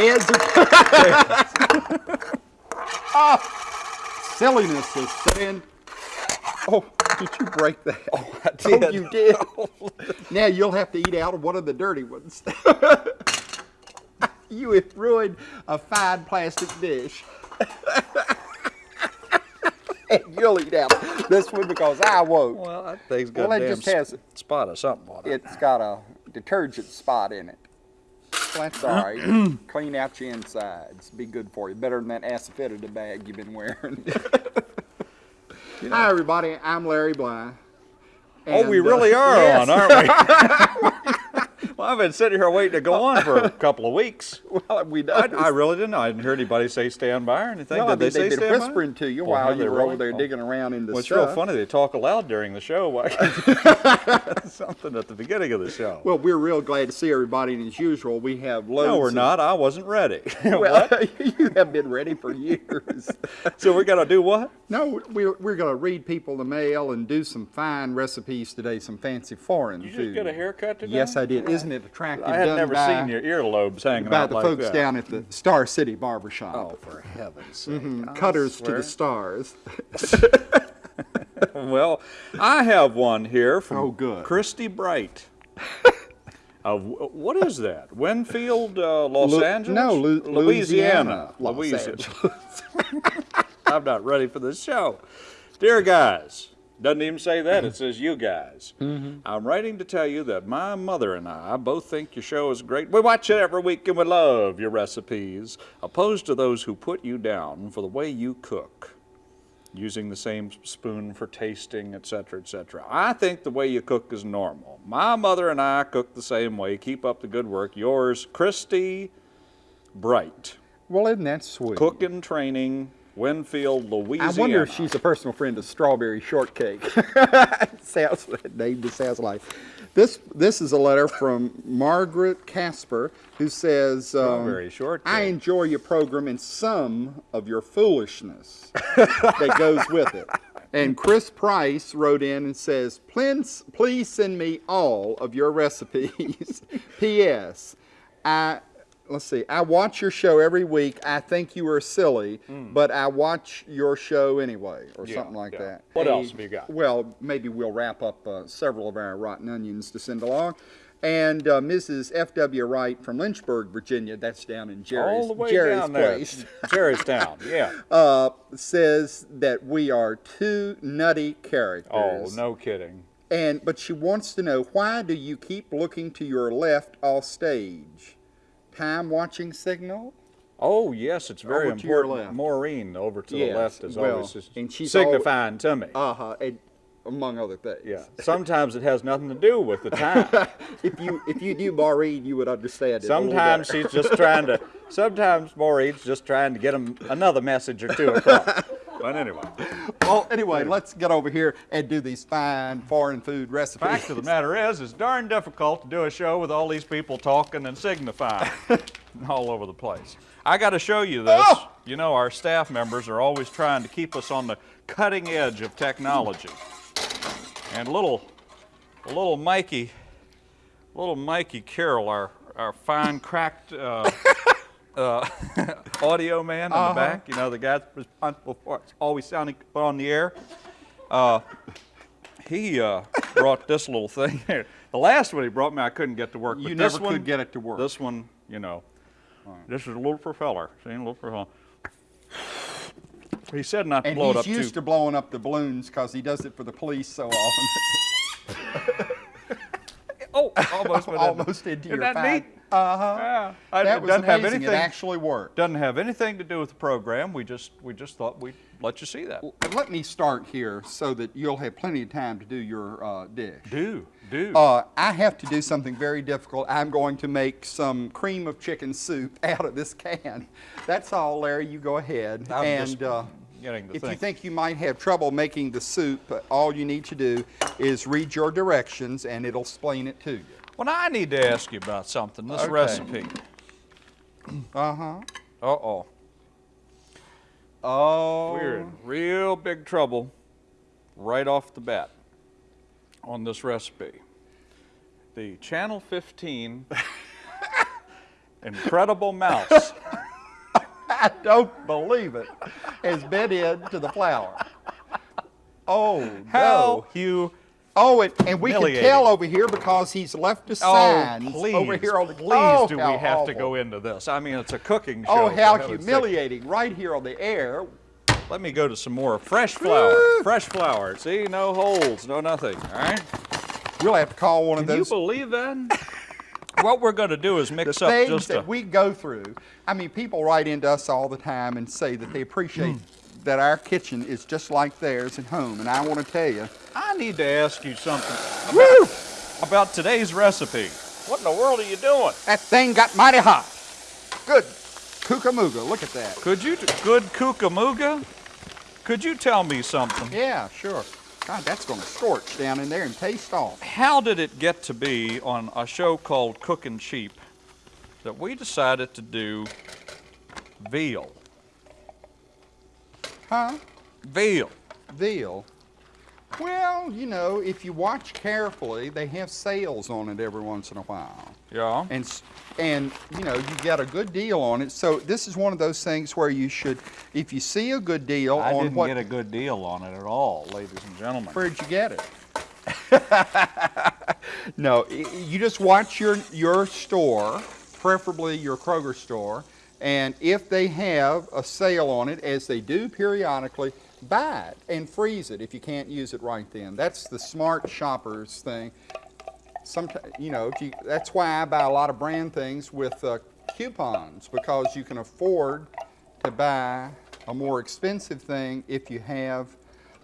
call? Heads or Ah, silliness is set in. Oh, did you break that? Oh, I did. you did. now you'll have to eat out of one of the dirty ones. you have ruined a fine plastic dish. and you'll eat out of this one because I won't. Well, that thing's got Well, it a damn just has- sp- spot or something on it. It's got a detergent spot in it. That's all right. Clean out your insides. Be good for you. Better than that asafoetida bag you've been wearing. Hi, everybody. I'm Larry Bly. oh, we And, uh, really are yes. on, aren't we? well, I've been sitting here waiting to go on for a couple of weeks. Well, we I. I really didn't know. I didn't hear anybody say stand by or anything. No, Did I they mean, say they've been stand by? whispering to you while you were really? over there Oh. digging around in the Well, it's real funny. They talk aloud during the show. Something at the beginning of the show. Well, we're real glad to see everybody, and as usual, we have loads. no, we're not. I wasn't ready. Well, you have been ready for years. so we're gonna do what? no, we're, we're going to read people the mail and do some fine recipes today, some fancy foreign You just food. get a haircut today? Yes, I did. Isn't it attractive? I had never seen your earlobes hanging by out the like folks that. down at the Star City Barber Shop. Oh, for heaven's sake! I Cutters to the stars. Well, I have one here from Oh, good. Christy Bright. Of what is that? Winnfield, uh, Los Lu- Angeles? no, Lu- Louisiana. Louisiana, Los Louisiana. I'm not ready for this show. Dear guys, doesn't even say that, it says you guys. Mm-hmm. I'm writing to tell you that my mother and I both think your show is great. We watch it every week and we love your recipes, opposed to those who put you down for the way you cook. Using the same spoon for tasting, etc., etc. I think the way you cook is normal. My mother and I cook the same way. Keep up the good work. Yours, Christy Bright. well, isn't that sweet? Cooking training, Winnfield, Louisiana. I wonder if she's a personal friend of Strawberry Shortcake. sounds name just sounds like. This this is a letter from Margaret Casper who says, um. "I enjoy your program and some of your foolishness that goes with it." And Chris Price wrote in and says, "Please please send me all of your recipes." P.S. I let's see. I watch your show every week. I think you are silly, but I watch your show anyway, or Mm. Yeah, something like yeah. that. What A- else have you got? Well, maybe we'll wrap up uh, several of our rotten onions to send along. And uh, Mrs. F.W. Wright from Lynchburg, Virginia, that's down in Jerry's, All the way Jerry's down there. place, Jerry's town, yeah. uh, says that we are two nutty characters. Oh, no kidding. And but she wants to know why do you keep looking to your left off stage? Time watching signal? Oh, yes, it's very Over to your important. left. Maureen over to Yes, the left is well, always and she's signifying to me. Uh huh. Among other things. yeah. Sometimes it has nothing to do with the time. if you if you knew Maureen, you would understand it. Sometimes she's just trying to. Sometimes Maureen's just trying to get him another message or two across. but anyway, Well, anyway, let's get over here and do these fine foreign food recipes. fact of the matter is, it's darn difficult to do a show with all these people talking and signifying all over the place. I got to show you this. Oh! You know, our staff members are always trying to keep us on the cutting edge of technology. And little, little Mikey, little Mikey Carroll, our our fine cracked uh, uh, audio man in Uh-huh. the back. You know, the guy that's responsible for it, always sounding on the air. Uh, he uh, brought this little thing here. The last one he brought me, I couldn't get to work. You but never could get it to work. This one, you know, this is a little propeller. See, a little propeller. He said not to and blow it up. he's used too. to blowing up the balloons because he does it for the police so often. Oh, almost, went. Almost into your that? Uh-huh. Yeah, I- That was doesn't have amazing. anything. It actually worked. doesn't have anything to do with the program. We just we just thought we'd let you see that. And let me start here so that you'll have plenty of time to do your uh, dish. Do do. Uh, I have to do something very difficult. I'm going to make some cream of chicken soup out of this can. That's all, Larry. You go ahead. I'm and just uh, getting the if thing. you think you might have trouble making the soup, all you need to do is read your directions and it'll explain it to you. Well, I need to ask you about something. This Okay. recipe. Uh huh. Uh oh. Oh. We're in real big trouble right off the bat on this recipe. The Channel 15 incredible mouse. I don't believe it, has bit into the flour. Oh, How no. you Oh, and, and we can tell over here because he's left us Oh, please, over here on the please oh, do we have to go into this? I mean, it's a cooking show. Oh, how humiliating! Right here on the air. Let me go to some more fresh flour. fresh flour. See, no holes, no nothing. All right. We'll have to call one of those. Can you believe that? what we're going to do is the mix up things just that a. we go through. I mean, people write into us all the time and say that they appreciate Hmm. That our kitchen is just like theirs at home. And I want to tell you, I need to ask you something woo, about today's recipe. What in the world are you doing? that thing got mighty hot. Good, kookamooga. Look at that. Could you, good kookamooga? Could you tell me something? Yeah, sure. God, that's going to scorch down in there and taste off. How did it get to be on a show called Cooking Cheap that we decided to do veal? Huh? Veal. Veal. Well, you know, if you watch carefully, they have sales on it every once in a while. Yeah. And, and you know, you get a good deal on it. So this is one of those things where you should, if you see a good deal I on didn't what, get a good deal on it at all, ladies and gentlemen. where'd you get it? no, you just watch your, your store, preferably your Kroger store, and if they have a sale on it, as they do periodically, buy it and freeze it if you can't use it right then. That's the smart shoppers thing. Sometimes, you know, you, that's why I buy a lot of brand things with uh, coupons because you can afford to buy a more expensive thing if you have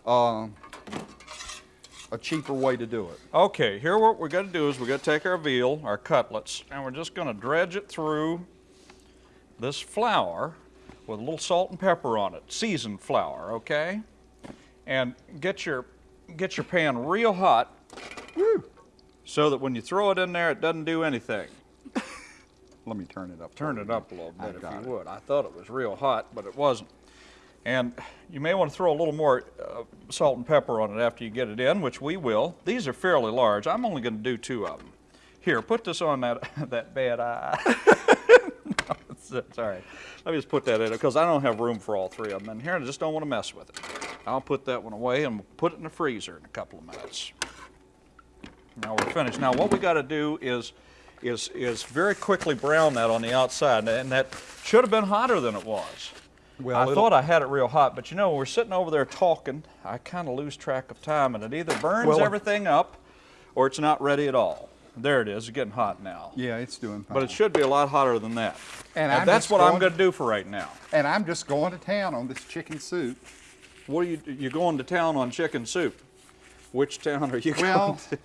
uh, a cheaper way to do it. Okay, here what we're going to do is we're going to take our veal, our cutlets, and we're just going to dredge it through this flour with a little salt and pepper on it, seasoned flour, okay? And get your get your pan real hot Woo. so that when you throw it in there it doesn't do anything. Let me turn it up. Turn it up a little I bit if you it. would. I thought it was real hot, but it wasn't. And you may want to throw a little more uh, salt and pepper on it after you get it in, which we will. These are fairly large. I'm only going to do two of them. Here, put this on that that bad eye. it's all right. Let me just put that in because I don't have room for all three of them in here, and I just don't want to mess with it. I'll put that one away and put it in the freezer in a couple of minutes. Now we're finished. Now what we got to do is, is, is very quickly brown that on the outside, and that should have been hotter than it was. Well, I it'll- thought I had it real hot, but you know, we're sitting over there talking. I kind of lose track of time, and it either burns Well- everything up, or it's not ready at all. There it is. It's getting hot now. Yeah, it's doing fine. But it should be a lot hotter than that. And I'm that's what I'm going- going to do for right now. and I'm just going to town on this chicken soup. What are you? You're going to town on chicken soup. Which town are you Well, going to?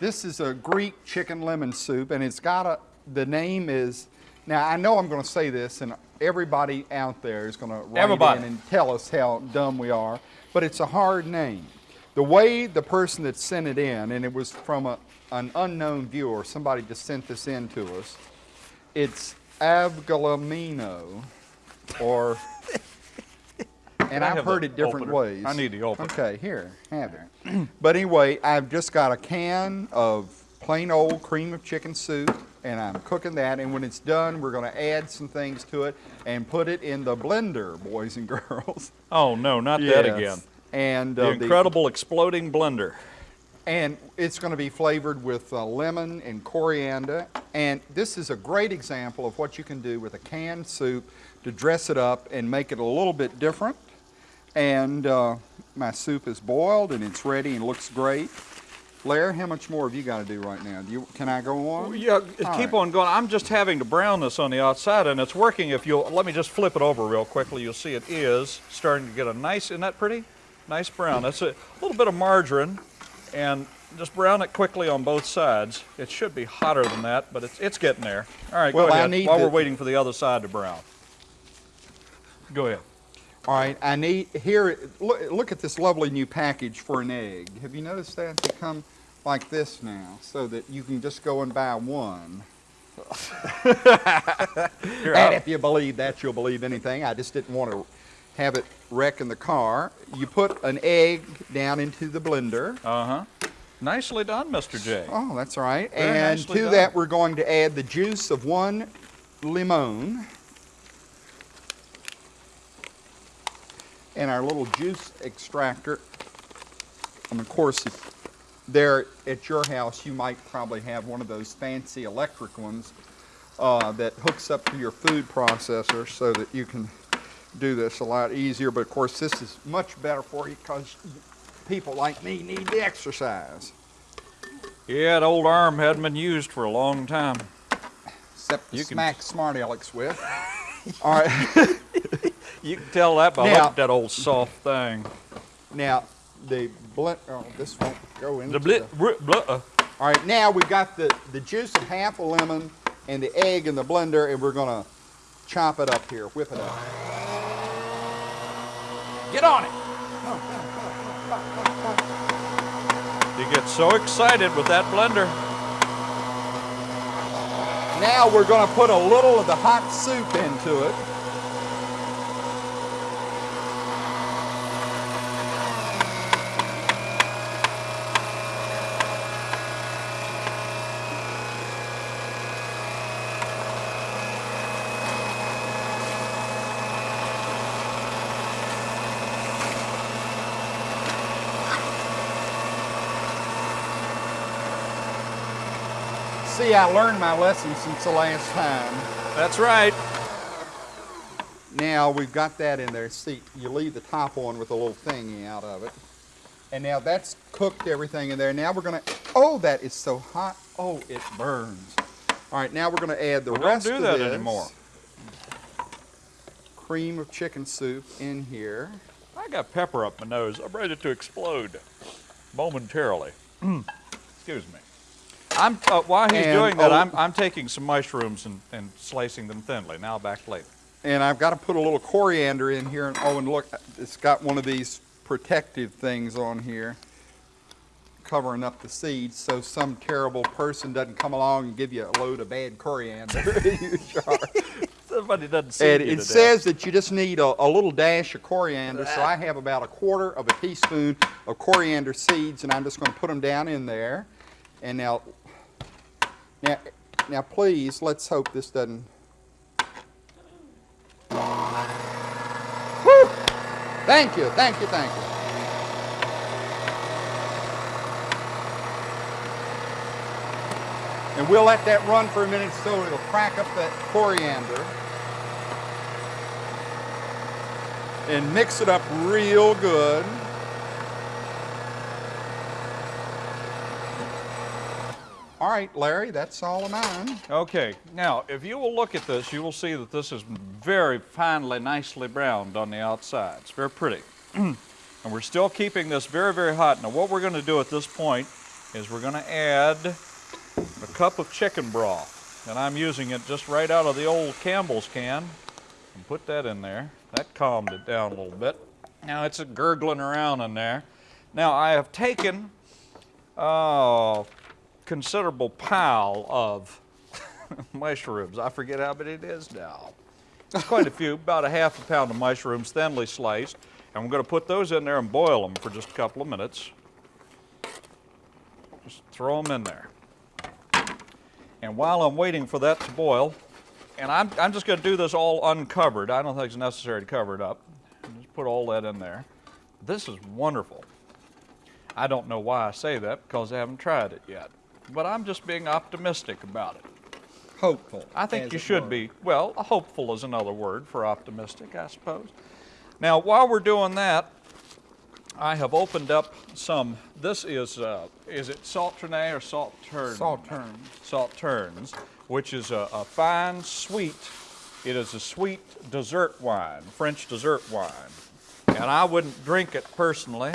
this is a Greek chicken lemon soup, and it's got a. The name is. Now I know I'm going to say this, and everybody out there is going to write Everybody. in and tell us how dumb we are, but it's a hard name. The way the person that sent it in, and it was from a, an unknown viewer, somebody just sent this in to us. It's Avgolemono, or. And I've heard it different opener? ways. I need the opener. Okay, here, have it. but anyway, I've just got a can of plain old cream of chicken soup, and I'm cooking that. And when it's done, we're going to add some things to it and put it in the blender, boys and girls. Oh no, not that again. And The uh, incredible exploding blender. And it's going to be flavored with uh, lemon and coriander. And this is a great example of what you can do with a canned soup to dress it up and make it a little bit different. And uh, my soup is boiled and it's ready and looks great. Blair, how much more have you got to do right now? Do you, can I go on? Yeah, All keep right. on going. I'm just having to brown this on the outside, and it's working. If you'll let me just flip it over real quickly, you'll see it is starting to get a nice. Isn't that pretty? Nice brown. That's a little bit of margarine, and just brown it quickly on both sides. It should be hotter than that, but it's it's getting there. All right, Well, go I ahead. need While we're waiting for the other side to brown. Go ahead. All right, I need, here, look, look at this lovely new package for an egg. Have you noticed that? They come like this now, so that you can just go and buy one. And if you believe that, you'll believe anything. I just didn't want to have it wreck in the car. You put an egg down into the blender. Uh-huh. Nicely done, Mr. J. Oh, that's right. Very and to done. that, we're going to add the juice of one limon. And our little juice extractor. And of course, there at your house, you might probably have one of those fancy electric ones uh, that hooks up to your food processor so that you can do this a lot easier. But of course, this is much better for you because people like me need the exercise. Yeah, the old arm hadn't been used for a long time. Except to You can- smack smart Alex with. All right. You can tell that by Now- looking at that old soft thing. now, the blend, oh, this won't go in. The blit, br- blah, uh, All right, now we've got the, the juice of half a lemon and the egg in the blender, and we're gonna chop it up here, whip it up. Get on it. You get so excited with that blender. Now we're gonna put a little of the hot soup into it. See, I learned my lesson since the last time. That's right. Now we've got that in there. See, you leave the top on with a little thingy out of it. And now that's cooked everything in there. Now we're gonna, oh, that is so hot. Oh, it burns. All right, now we're gonna add the Well, don't rest do of that this anymore. cream of chicken soup in here. I got pepper up my nose. I'm ready to explode momentarily. Excuse me. I'm uh, while he's And- doing that, oh. I'm, I'm taking some mushrooms and, and slicing them thinly. Now back later. And I've got to put a little coriander in here. And, oh, and look, it's got one of these protective things on here covering up the seeds so some terrible person doesn't come along and give you a load of bad coriander in your jar. Somebody doesn't see And it says that you just need a, a little dash of coriander. So I have about a quarter of a teaspoon of coriander seeds, and I'm just going to put them down in there. And now, now, now, please, let's hope this doesn't. Whew! Thank you, thank you, thank you. And we'll let that run for a minute so it'll crack up that coriander. And mix it up real good. All right, Larry, that's all of mine. Okay, now if you will look at this, you will see that this is very finely, nicely browned on the outside. It's very pretty. and we're still keeping this very, very hot. Now what we're going to do at this point is we're going to add a cup of chicken broth. And I'm using it just right out of the old Campbell's can. And put that in there. That calmed it down a little bit. Now it's gurgling around in there. Now I have taken uh, considerable pile of mushrooms. I forget how many it is now. It's quite a few, about a half a pound of mushrooms, thinly sliced. And we're going to put those in there and boil them for just a couple of minutes. Just throw them in there. And while I'm waiting for that to boil, and I'm, I'm just going to do this all uncovered. I don't think it's necessary to cover it up. Just put all that in there. This is wonderful. I don't know why I say that because I haven't tried it yet. But I'm just being optimistic about it. Hopeful. I think you should were. be. Well, hopeful is another word for optimistic, I suppose. Now, while we're doing that, I have opened up some. This is uh, is it Salternay or Saltern? Sauterne. Sauternes, which is a, a fine, sweet. It is a sweet dessert wine, French dessert wine, and I wouldn't drink it personally.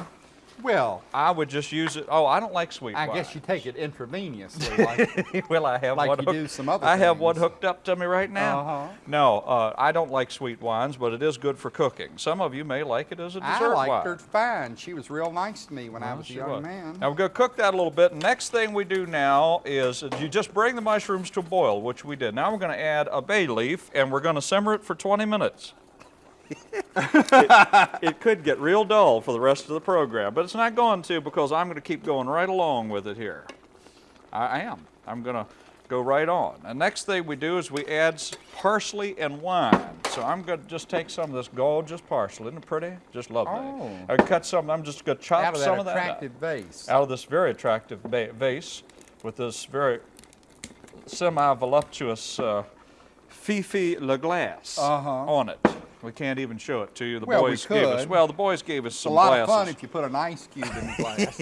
Well, I would just use it. Oh, I don't like sweet I wine. guess you take it intravenously. Like, well, I have Like one. you hooked- do some other I have one hooked up to me right now. Uh-huh. No, uh, I don't like sweet wines, but it is good for cooking. Some of you may like it as a dessert I liked wine. her fine. She was real nice to me when I was a young was. man. Now we're going to cook that a little bit. Next thing we do now is you just bring the mushrooms to a boil, which we did. Now we're going to add a bay leaf, and we're going to simmer it for 20 minutes. It, it could get real dull for the rest of the program, but it's not going to because I'm going to keep going right along with it here. I, am. I'm going to go right on. And next thing we do is we add parsley and wine. So I'm going to just take some of this gorgeous parsley. Isn't it pretty? Just lovely. Oh. I cut some. I'm just going to chop Out of some of that attractive vase. out of this very attractive va- vase with this very semi-voluptuous uh, Fifi Le Glace Uh-huh. on it. We can't even show it to you. The Well, we boys gave us. Well, the boys gave us It's a some lot glasses. of fun if you put an ice cube in the glass.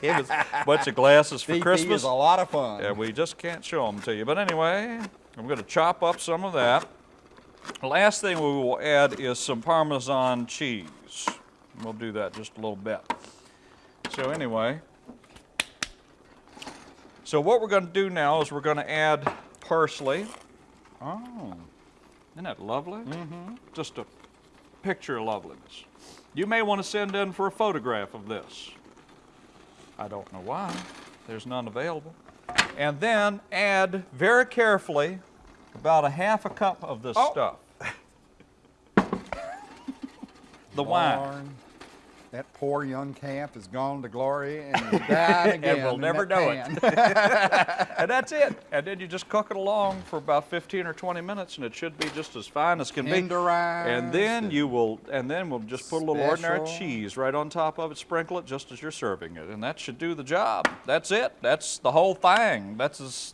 gave us a bunch of glasses for DP Christmas. is a lot of fun. Yeah, we just can't show them to you. But anyway, I'm going to chop up some of that. Last thing we will add is some Parmesan cheese. We'll do that just a little bit. So anyway, so what we're going to do now is we're going to add parsley. Oh, isn't that lovely? Mm-hmm. Just a picture of loveliness. You may want to send in for a photograph of this. I don't know why. There's none available. And then add very carefully about a half a cup of this Oh. stuff. the wine. That poor young calf has gone to glory and died again. we'll in never know it. And that's it. And then you just cook it along for about 15 or 20 minutes and it should be just as fine as can be. And then and you will and then we'll just put a little ordinary cheese right on top of it, sprinkle it just as you're serving it. And that should do the job. That's it. That's the whole thing. That's as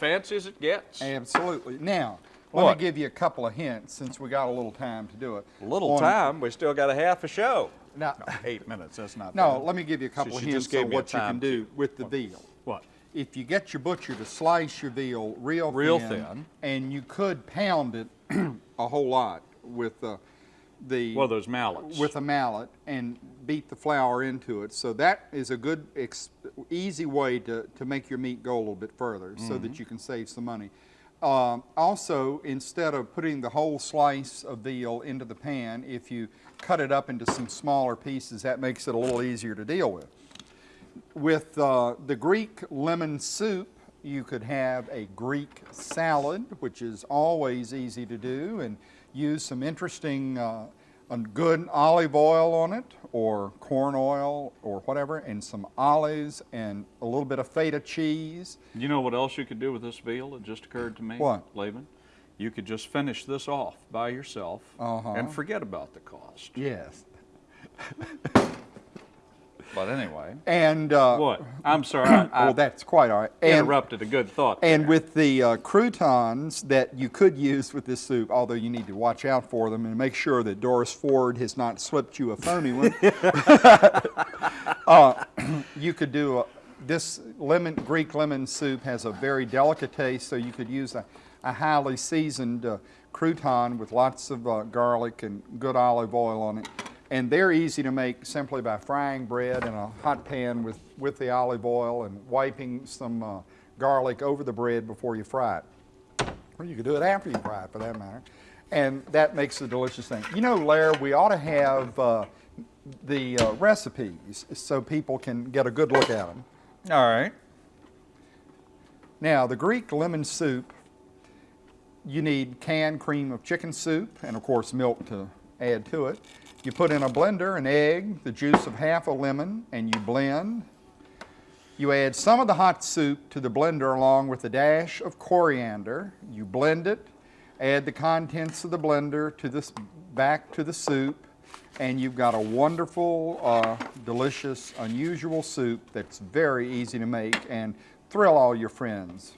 fancy as it gets. Absolutely. Now, let What? me give you a couple of hints since we got a little time to do it. A little On- time, we still got a half a show. Now, Eight minutes, that's not no, bad. let me give you a couple of hints on what you can do with the veal. What? If you get your butcher to slice your veal real, Real thin, thin. and you could pound it a whole lot with uh, the Well, those mallets. with a mallet and beat the flour into it. So that is a good, ex- easy way to, to make your meat go a little bit further so Mm-hmm. that you can save some money. Um, also, instead of putting the whole slice of veal into the pan, if you cut it up into some smaller pieces, that makes it a little easier to deal with. With uh, the Greek lemon soup, you could have a Greek salad, which is always easy to do, and use some interesting, uh, a good olive oil on it, or corn oil, or whatever, and some olives, and a little bit of feta cheese. You know what else you could do with this veal? It just occurred to me. What? Laban? You could just finish this off by yourself Uh-huh. and forget about the cost. Yes. But anyway. And uh, What? I'm sorry. I, I well, that's quite all right. And- interrupted a good thought. And there. with the uh, croutons that you could use with this soup, although you need to watch out for them and make sure that Doris Ford has not slipped you a phony one, uh, you could do a, this lemon Greek lemon soup has a very delicate taste, so you could use a, a highly seasoned uh, crouton with lots of uh, garlic and good olive oil on it. And they're easy to make simply by frying bread in a hot pan with, with the olive oil and wiping some uh, garlic over the bread before you fry it. Or you could do it after you fry it, for that matter. And that makes a delicious thing. You know, Lair, we ought to have uh, the uh, recipes so people can get a good look at them. All right. Now, the Greek lemon soup, you need canned cream of chicken soup and, of course, milk to add to it. You put in a blender an egg, the juice of half a lemon, and you blend. You add some of the hot soup to the blender along with a dash of coriander. You blend it, add the contents of the blender to this back to the soup, and you've got a wonderful, uh, delicious, unusual soup that's very easy to make and thrill all your friends.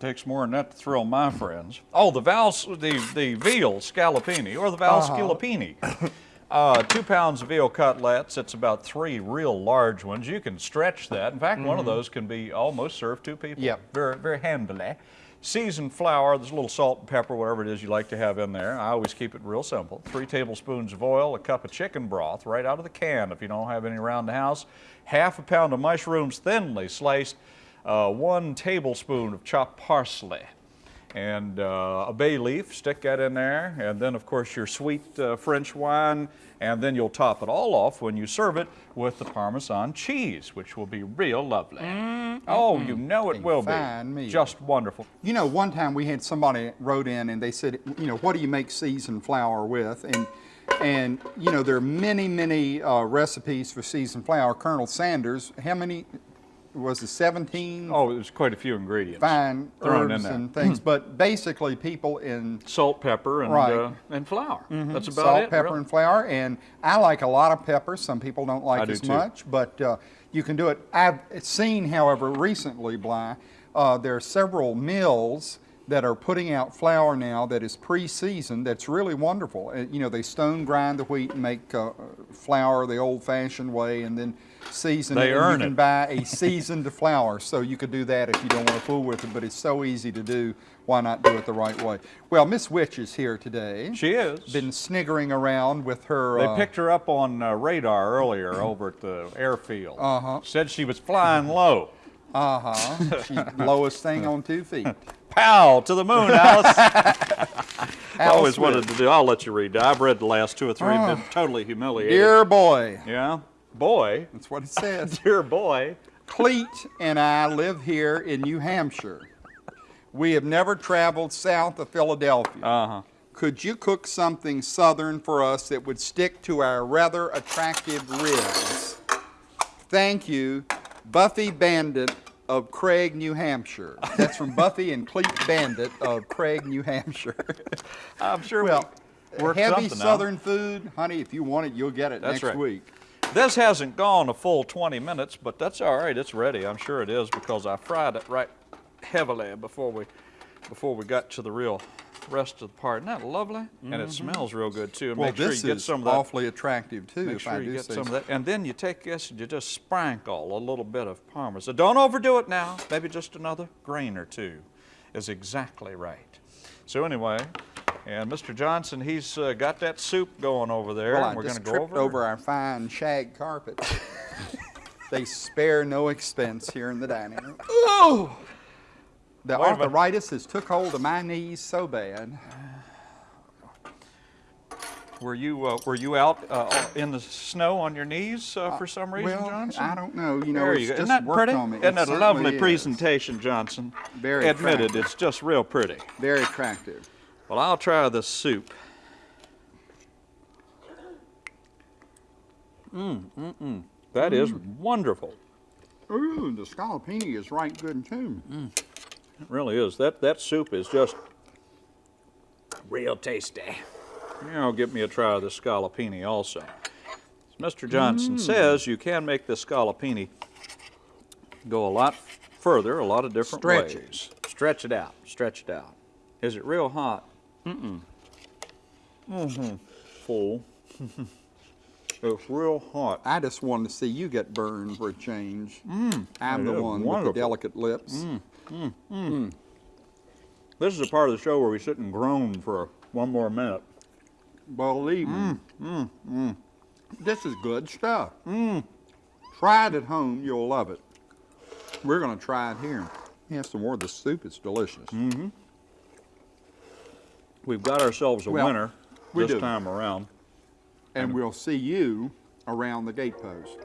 Takes more than that to thrill my friends. Oh, the val, the the veal scallopini or the val Uh-huh. scallopini. Uh, two pounds of veal cutlets. It's about three real large ones. You can stretch that. In fact, one of those can be almost served two people. Mm-hmm. Yep. Very very handily. Seasoned flour. There's a little salt and pepper, whatever it is you like to have in there. I always keep it real simple. Three tablespoons of oil, a cup of chicken broth right out of the can if you don't have any around the house. Half a pound of mushrooms thinly sliced uh, one tablespoon of chopped parsley, and uh, a bay leaf, stick that in there, and then of course your sweet uh, French wine, and then you'll top it all off when you serve it with the Parmesan cheese, which will be real lovely. Oh, you know it A will fine be. meal. Just wonderful. You know, one time we had somebody wrote in and they said, you know, what do you make seasoned flour with? And and you know, there are many, many uh, recipes for seasoned flour. Colonel Sanders, how many was it 17 Oh, there's quite a few ingredients. fine thrown in herbs there. and things, but basically people in Salt, pepper, and Right. uh, and flour. That's about salt, it. pepper, really. and flour. And I like a lot of pepper. Some people don't like I do as too. much, but uh, you can do it. I've seen, however, recently, Bly, uh, there are several mills that are putting out flour now that is pre-seasoned. That's really wonderful. You know, they stone grind the wheat and make uh, flour the old-fashioned way, and then season They it. and earn you can buy a seasoned flour, so you could do that if you don't want to fool with it. But it's so easy to do. Why not do it the right way? Well, Miss Witch is here today She is. been sniggering around with her. They uh, picked her up on uh, radar earlier over at the airfield. Uh-huh. Said she was flying low. Uh huh. She's lowest thing on two feet. Pow to the moon, Alice. I Alice always wanted to do. I'll let you read. I've read the last two or three. Oh. Been totally humiliated. Dear boy, Yeah, boy. that's what it says. Dear boy. Cleet and I live here in New Hampshire. We have never traveled south of Philadelphia. Uh huh. Could you cook something southern for us that would stick to our rather attractive ribs? Thank you, Buffy Bandit of Craig, New Hampshire. That's from Buffy and Cleet Bandit of Craig, New Hampshire. I'm sure. Well, we heavy something out. southern food, honey, if you want it, you'll get it That's next right. week. This hasn't gone a full 20 minutes, but that's all right. It's ready. I'm sure it is because I fried it right heavily before we before we got to the real rest of the part. Isn't that lovely? And it smells real good too. And Well, make sure this you get is some of that. awfully attractive too, Make if sure I you do get some of that, and then you take this and you just sprinkle a little bit of parmesan. Don't overdo it now. Maybe just another grain or two is exactly right. So anyway, and Mr. Johnson, he's uh, got that soup going over there, Well, and we're going to go tripped over. over our fine shag carpet. they spare no expense here in the dining room. Oh! The Wait arthritis has took hold of my knees so bad. Were you uh, were you out uh, in the snow on your knees uh, for some reason, well, Johnson? I don't know. You know, There it's you go. Isn't that pretty? on me. Isn't It that a lovely is. presentation, Johnson? Very Admitted, attractive. it's just real pretty. Very attractive. Well, I'll try this soup. Mm, mm, mm. That is wonderful. Ooh, the scallopini is right good too. It really is. That that soup is just real tasty. You know, give me a try of the scallopini also. As Mr. Johnson says, you can make the scallopini go a lot further, a lot of different Stretch it. ways. Stretch it out. Stretch it out. Is it real hot? Mm-mm. Mm-hmm. Full. it's real hot. I just wanted to see you get burned for a change. Mm. I'm it the one wonderful. with the delicate lips. Hmm, hmm. This is a part of the show where we sit and groan for one more minute. Believe me. Mm, This is good stuff. Hmm. Try it at home, you'll love it. We're going to try it here. Yeah, some more of the soup. It's delicious. Mm. We've got ourselves a Well, winner this do. time around. And we'll see you around the gatepost.